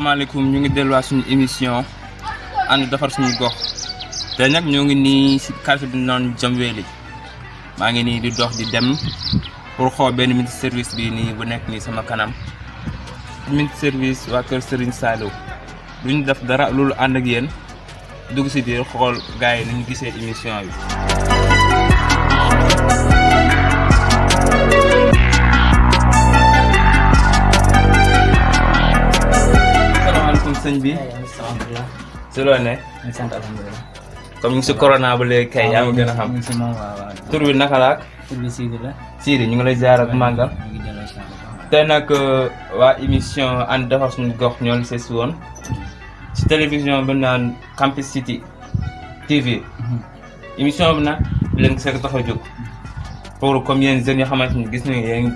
asalaamaaleykum ñu ngi delluwaat suñu émission ànd defar suñu gox. Te nag ñoo ngi nii si quartier bi noonu Jamweeli maa ngi nii di dox di dem pour xool benn minute service bi nii bu nekk nii sama kanam. Minute service waa kër Serigne Saliou. Duñu def dara loolu ànd ak yéen. Dugg si biir yi ni ñu gisee émission bi. Sëñ bi? Alhamdulilah si ñu sant alhamdulilah comme ñu ngi si corona ba léegi kay yaa ma gën a xam si tur bi naka la ak tur bi Sidi la Sidi ñu ngi lay ziar ak màggal si tey nag waa émission ànd defar suñu gox ñoo ngi sees woon ci télévision bi naan Campus City TV émission bi nag leen ko tax a jóg pour comme yéen jeunes yoo xamante ni gis nañu yéen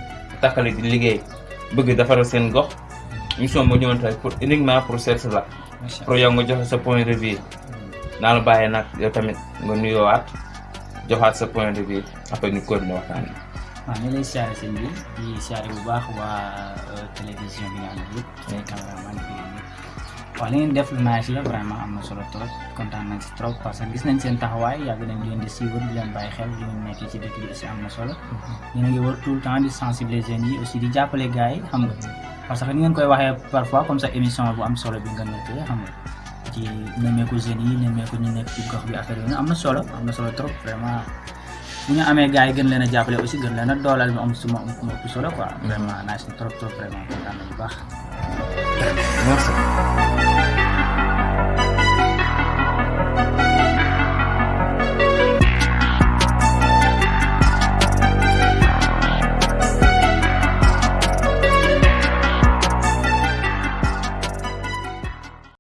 takkale di liggéey bëgg defaral seen gox émission moo ñëwoon tey pour uniquement pour seet la pour yow nga joxe sa point de vue naa la bàyyee nag yow tamit nga nuyoowaat joxaat sa point de vue après ñu continuer waxtaan bi. waaw ñu lay siyaare sëñ bi di siyaare bu baax waa télévision bi nga am yëpp say cameraman bi waaw li ngeen def lu nice la vraiment am na solo trop kontaan nañ si trop parce que gis nañ seen taxawaay yàgg nañ leen di suivre di leen bàyyi xel li ngeen nekkee ci dëkk bi aussi am na solo a ngi wër tout le temps di sensibiliser yi aussi di jàppale gars yi xam nga parce que ni ngeen koy waxee parfois comme ça émission bu am solo bi nga nekkee xam nga ci nemmeeku jeunes yi nemmeeku ñu nekk ci gox bi affaire yi am na solo am na solo trop vraiment bu ñu amee gars yi gën leen a jàppale aussi gën leen a dooleel mu am suma mu ëpp solo quoi vraiment nice trop trop vraiment kontaan bu baax merci.